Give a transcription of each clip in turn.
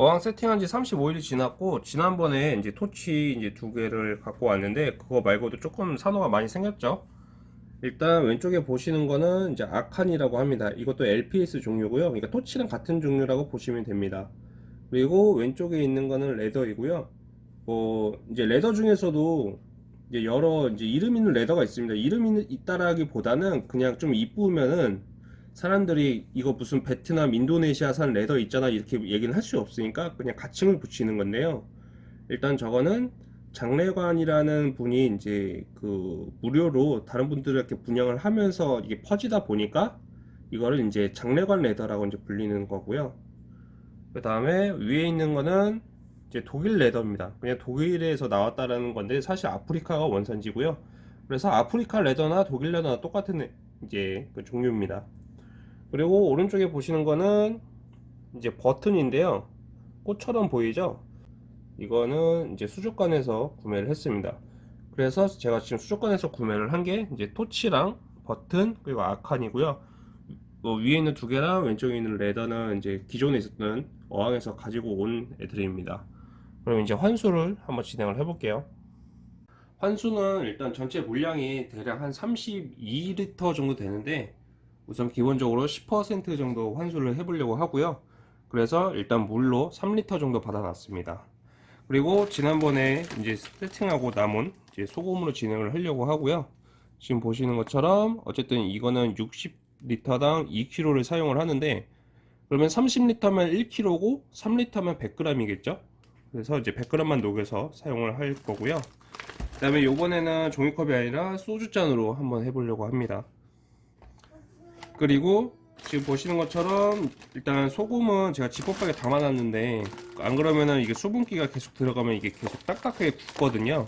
어항 세팅한 지 35일이 지났고 지난번에 이제 토치 이제 두 개를 갖고 왔는데 그거 말고도 조금 산호가 많이 생겼죠. 일단 왼쪽에 보시는 거는 이제 아칸이라고 합니다. 이것도 LPS 종류고요. 그러니까 토치랑 같은 종류라고 보시면 됩니다. 그리고 왼쪽에 있는 거는 레더이고요. 뭐 이제 레더 중에서도 이제 여러 이제 이름 있는 레더가 있습니다. 이름이 있다라기보다는 그냥 좀 이쁘면은 사람들이 이거 무슨 베트남, 인도네시아산 레더 있잖아 이렇게 얘기는 할 수 없으니까 그냥 가칭을 붙이는 건데요. 일단 저거는 장례관이라는 분이 이제 그 무료로 다른 분들에게 분양을 하면서 이게 퍼지다 보니까 이거를 이제 장례관 레더라고 이제 불리는 거고요. 그 다음에 위에 있는 거는 이제 독일 레더입니다. 그냥 독일에서 나왔다라는 건데 사실 아프리카가 원산지고요. 그래서 아프리카 레더나 독일 레더나 똑같은 이제 그 종류입니다. 그리고 오른쪽에 보시는 거는 이제 버튼인데요. 꽃처럼 보이죠? 이거는 이제 수족관에서 구매를 했습니다. 그래서 제가 지금 수족관에서 구매를 한 게 이제 토치랑 버튼 그리고 아칸이고요. 뭐 위에 있는 두 개랑 왼쪽에 있는 레더는 이제 기존에 있었던 어항에서 가지고 온 애들입니다. 그럼 이제 환수를 한번 진행을 해 볼게요. 환수는 일단 전체 물량이 대략 한 32리터 정도 되는데 우선 기본적으로 10% 정도 환수를 해 보려고 하고요. 그래서 일단 물로 3리터 정도 받아놨습니다. 그리고 지난번에 이제 세팅하고 남은 이제 소금으로 진행을 하려고 하고요. 지금 보시는 것처럼 어쨌든 이거는 60리터당 2kg를 사용을 하는데 그러면 30리터면 1kg고 3리터면 100g이겠죠? 그래서 이제 100g만 녹여서 사용을 할 거고요. 그 다음에 요번에는 종이컵이 아니라 소주잔으로 한번 해보려고 합니다 그리고 지금 보시는 것처럼 일단 소금은 제가 지퍼백에 담아놨는데 안 그러면은 이게 수분기가 계속 들어가면 이게 계속 딱딱하게 굳거든요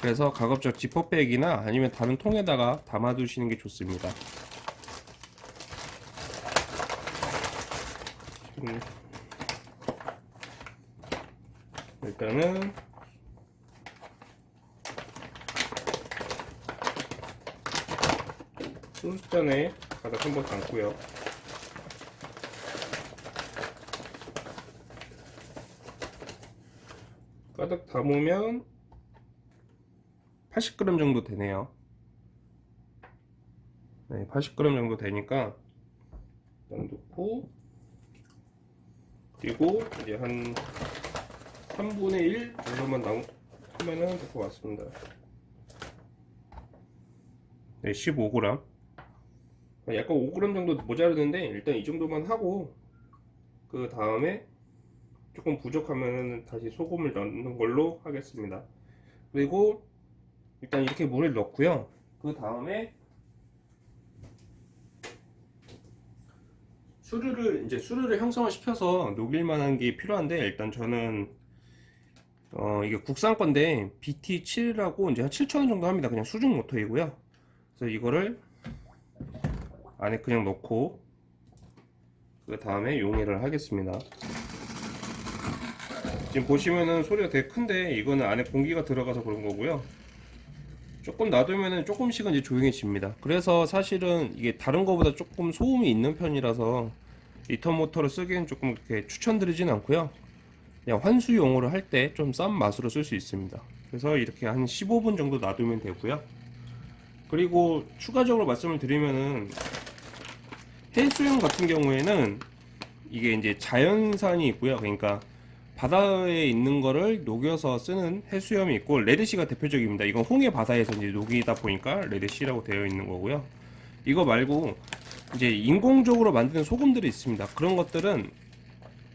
그래서 가급적 지퍼백이나 아니면 다른 통에다가 담아 두시는 게 좋습니다 음. 일단은 소주잔에 가득 한번 담고요. 가득 담으면 80g 정도 되네요. 네, 80g 정도 되니까 일단 넣고 그리고 이제 한 3분의 1 정도만 나오면은 될 것 같습니다. 네, 15g 약간 5g 정도 모자르는데 일단 이 정도만 하고 그 다음에 조금 부족하면 다시 소금을 넣는 걸로 하겠습니다. 그리고 일단 이렇게 물을 넣고요. 그 다음에 수류를 이제 수류를 형성을 시켜서 녹일 만한 게 필요한데 일단 저는 어 이게 국산 건데 BT7이라고 이제 한 7,000원 정도 합니다. 그냥 수중 모터이고요. 그래서 이거를 안에 그냥 넣고 그 다음에 용해를 하겠습니다. 지금 보시면은 소리가 되게 큰데 이거는 안에 공기가 들어가서 그런 거고요. 조금 놔두면은 조금씩은 이제 조용해집니다. 그래서 사실은 이게 다른 거보다 조금 소음이 있는 편이라서 리턴 모터를 쓰기엔 조금 이렇게 추천드리진 않고요. 그냥 환수용으로 할 때 좀 싼 맛으로 쓸 수 있습니다. 그래서 이렇게 한 15분 정도 놔두면 되고요. 그리고 추가적으로 말씀을 드리면은 해수용 같은 경우에는 이게 이제 자연산이 있고요. 그러니까 바다에 있는 거를 녹여서 쓰는 해수염이 있고 레드시가 대표적입니다. 이건 홍해 바다에서 이제 녹이다 보니까 레드시라고 되어 있는 거고요. 이거 말고 이제 인공적으로 만드는 소금들이 있습니다. 그런 것들은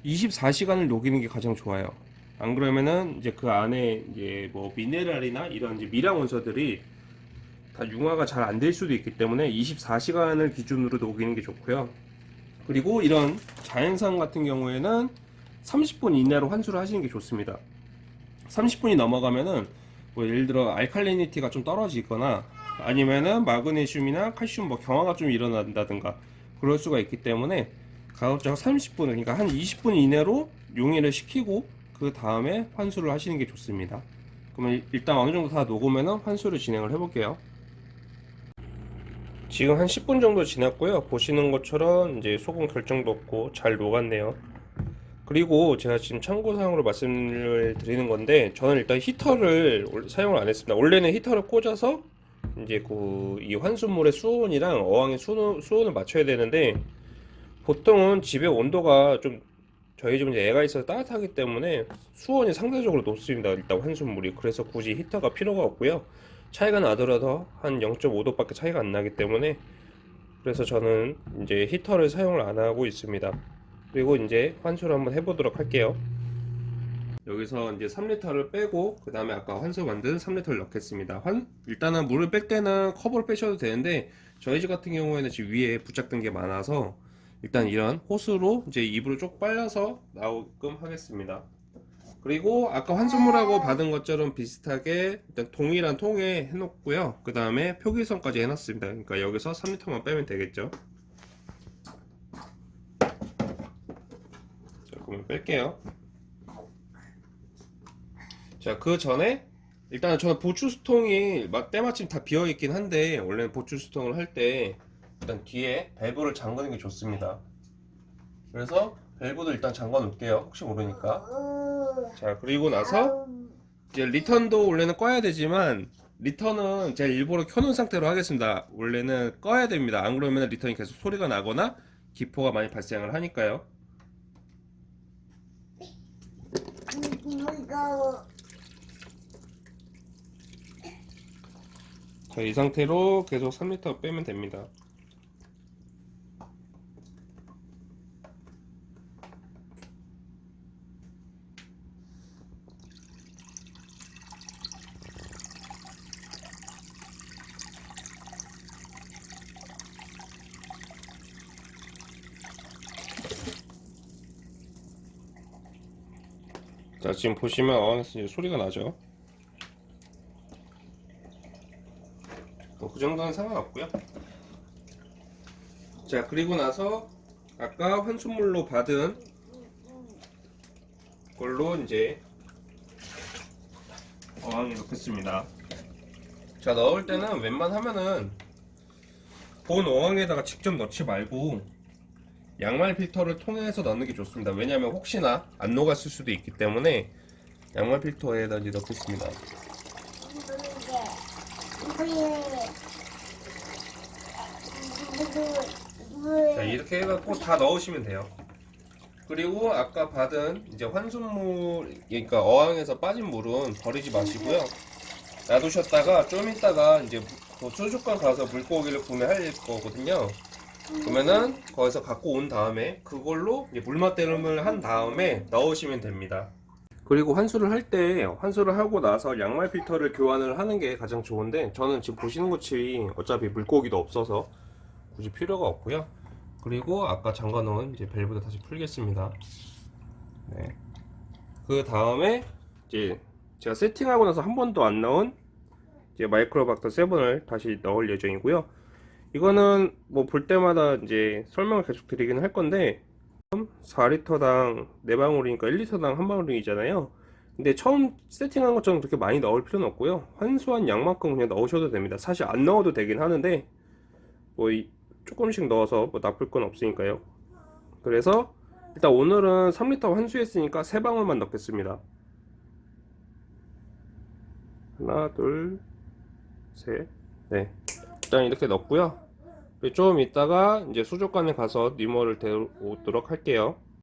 24시간을 녹이는 게 가장 좋아요. 안 그러면은 이제 그 안에 이제 뭐 미네랄이나 이런 이제 미량 원소들이 다 융화가 잘 안 될 수도 있기 때문에 24시간을 기준으로 녹이는 게 좋고요. 그리고 이런 자연산 같은 경우에는 30분 이내로 환수를 하시는 게 좋습니다. 30분이 넘어가면은 뭐 예를 들어 알칼리니티가 좀 떨어지거나 아니면은 마그네슘이나 칼슘 뭐 경화가 좀 일어난다든가 그럴 수가 있기 때문에 가급적 30분 그러니까 한 20분 이내로 용해를 시키고 그 다음에 환수를 하시는 게 좋습니다. 그러면 일단 어느 정도 다 녹으면은 환수를 진행을 해 볼게요 지금 한 10분 정도 지났고요 보시는 것처럼 이제 소금 결정도 없고 잘 녹았네요 그리고 제가 지금 참고사항으로 말씀을 드리는 건데 저는 일단 히터를 올- 사용을 안 했습니다. 원래는 히터를 꽂아서 이제 그 이 환수물의 수온이랑 어항의 수온, 수온을 맞춰야 되는데 보통은 집의 온도가 좀 저희 집은 애가 있어서 따뜻하기 때문에 수온이 상대적으로 높습니다. 일단 환수물이 그래서 굳이 히터가 필요가 없고요. 차이가 나더라도 한 0.5도 밖에 차이가 안 나기 때문에 그래서 저는 이제 히터를 사용을 안 하고 있습니다. 그리고 이제 환수를 한번 해보도록 할게요. 여기서 이제 3리터를 빼고 그 다음에 아까 환수 만든 3리터를 넣겠습니다. 환 일단은 물을 뺄 때는 커버를 빼셔도 되는데 저희 집 같은 경우에는 지금 위에 부착된 게 많아서 일단 이런 호스로 이제 입으로 쭉 빨려서 나오게끔 하겠습니다. 그리고 아까 환수물하고 받은 것처럼 비슷하게 일단 동일한 통에 해놓고요. 그 다음에 표기선까지 해놨습니다. 그러니까 여기서 3리터만 빼면 되겠죠. 자, 그러면 뺄게요. 자, 그 전에 일단 저는 보추스통이 마- 때마침 다 비어 있긴 한데 원래는 보추스통을 할 때 일단 뒤에 밸브를 잠그는 게 좋습니다. 그래서 밸브도 일단 잠궈 놓을게요. 혹시 모르니까. 자, 그리고 나서 이제 리턴도 원래는 꺼야 되지만 리턴은 제가 일부러 켜놓은 상태로 하겠습니다. 원래는 꺼야 됩니다. 안 그러면 리턴이 계속 소리가 나거나 기포가 많이 발생을 하니까요. 자, 이 상태로 계속 3리터 빼면 됩니다. 자, 지금 보시면 소리가 나죠? 뭐 그 정도는 상관없고요. 자 그리고 나서 아까 환수물로 받은 걸로 이제 어항에 넣겠습니다. 자 넣을 때는 웬만하면은 본 어항에다가 직접 넣지 말고 양말 필터를 통해서 넣는 게 좋습니다. 왜냐하면 혹시나 안 녹았을 수도 있기 때문에 양말 필터에다 이제 넣겠습니다. 자 이렇게 해갖고 다 넣으시면 돼요 그리고 아까 받은 이제 환수물 그러니까 어항에서 빠진 물은 버리지 마시고요 놔두셨다가 좀 있다가 이제 그 수족관 가서 물고기를 구매할 거거든요 그러면은 거기서 갖고 온 다음에 그걸로 물맛대름을 한 다음에 넣으시면 됩니다 그리고 환수를 할 때 환수를 하고 나서 양말 필터를 교환을 하는 게 가장 좋은데 저는 지금 보시는 것이 어차피 물고기도 없어서 굳이 필요가 없고요. 그리고 아까 잠가 놓은 이제 밸브도 다시 풀겠습니다. 네. 그 다음에 이제 제가 세팅하고 나서 한 번도 안 넣은 이제 마이크로박터 7을 다시 넣을 예정이고요. 이거는 뭐 볼 때마다 이제 설명을 계속 드리긴 할 건데 4리터당 4방울이니까 1리터당 한 방울이잖아요. 근데 처음 세팅한 것처럼 그렇게 많이 넣을 필요는 없고요. 환수한 양만큼 그냥 넣으셔도 됩니다. 사실 안 넣어도 되긴 하는데 뭐 이- 조금씩 넣어서 뭐 나쁠 건 없으니까요. 그래서 일단 오늘은 3리터 환수했으니까 3방울만 넣겠습니다. 하나, 둘, 셋, 네. 일단 이렇게 넣고요. 좀 이따가 이제 수족관에 가서 니모를 데우도록 할게요.